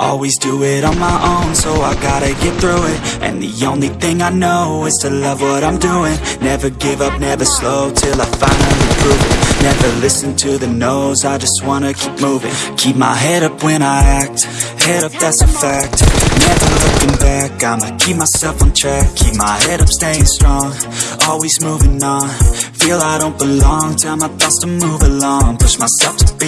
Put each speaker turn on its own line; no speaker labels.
Always do it on my own, so I gotta get through it. And the only thing I know is to love what I'm doing. Never give up, never slow, till I finally prove it. Never listen to the no's, I just wanna keep moving. Keep my head up when I act, head up that's a fact. Never looking back, I'ma keep myself on track. Keep my head up, staying strong, always moving on. Feel I don't belong, tell my thoughts to move along. Push myself to be